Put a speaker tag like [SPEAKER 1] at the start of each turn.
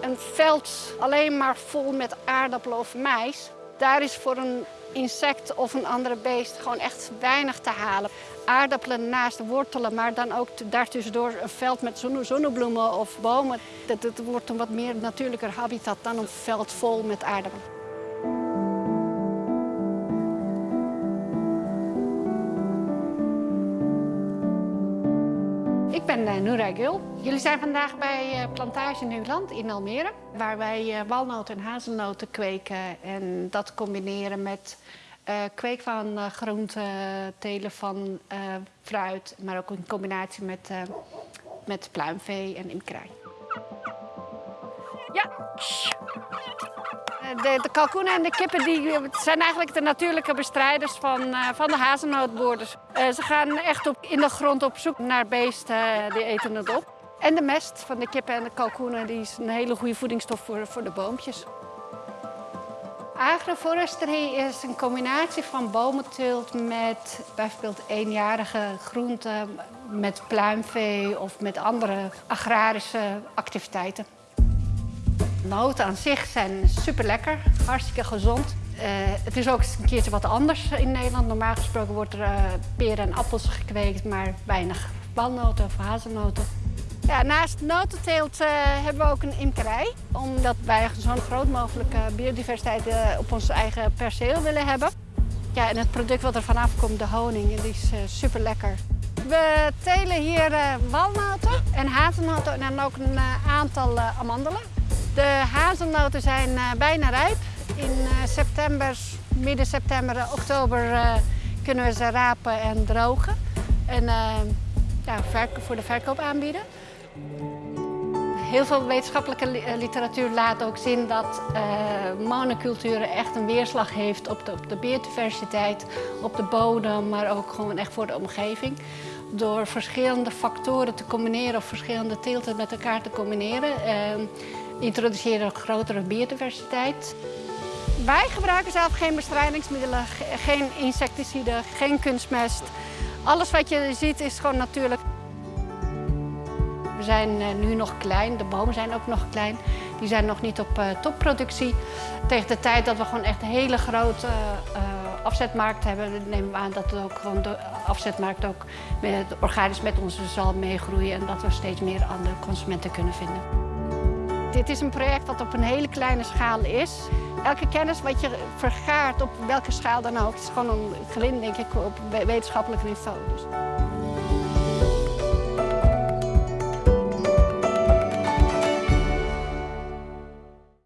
[SPEAKER 1] Een veld alleen maar vol met aardappelen of mais, daar is voor een insect of een andere beest gewoon echt weinig te halen. Aardappelen naast wortelen, maar dan ook daartussendoor een veld met zonnebloemen of bomen. Dat, dat wordt een wat meer natuurlijker habitat dan een veld vol met aardappelen. Ik ben uh, Gul. Jullie zijn vandaag bij uh, Plantage Nieuwland in Almere, waar wij uh, walnoten en hazelnoten kweken en dat combineren met kweek van groenten, telen van fruit, maar ook in combinatie met, met pluimvee en imkerij. Ja, de, de kalkoenen en de kippen die zijn eigenlijk de natuurlijke bestrijders van, uh, van de hazelnootboorders. Uh, ze gaan echt op, in de grond op zoek naar beesten, die eten het op. En de mest van de kippen en de kalkoenen die is een hele goede voedingsstof voor, voor de boompjes. Agroforesterie is een combinatie van bomenteelt met bijvoorbeeld eenjarige groenten, met pluimvee of met andere agrarische activiteiten. Noten aan zich zijn super lekker, hartstikke gezond. Uh, het is ook een keertje wat anders in Nederland. Normaal gesproken wordt er uh, peren en appels gekweekt, maar weinig walnoten of hazelnoten. Ja, naast notenteelt uh, hebben we ook een imkerij. Omdat wij zo'n groot mogelijke biodiversiteit op ons eigen perceel willen hebben. Ja, en het product wat er vanaf komt, de honing, die is super lekker. We telen hier walnoten en hazelnoten en ook een aantal amandelen. De hazelnoten zijn uh, bijna rijp. In uh, september, midden september, oktober uh, kunnen we ze rapen en drogen. En ja, voor de verkoop aanbieden. Heel veel wetenschappelijke literatuur laat ook zien dat monocultuur echt een weerslag heeft op de, op de biodiversiteit, op de bodem, maar ook gewoon echt voor de omgeving. Door verschillende factoren te combineren of verschillende teelten met elkaar te combineren introduceren een grotere biodiversiteit. Wij gebruiken zelf geen bestrijdingsmiddelen, geen insecticiden, geen kunstmest. Alles wat je ziet is gewoon natuurlijk. We zijn eh, nu nog klein, de bomen zijn ook nog klein. Die zijn nog niet op uh, topproductie. Tegen de tijd dat we gewoon echt een hele grote uh, afzetmarkt hebben, nemen we aan dat ook gewoon de afzetmarkt ook met, organisch met ons zal meegroeien en dat we steeds meer aan de consumenten kunnen vinden. Dit is een project wat op een hele kleine schaal is. Elke kennis wat je vergaart op welke schaal dan ook, is gewoon een grind denk ik op wetenschappelijk niveau. Dus.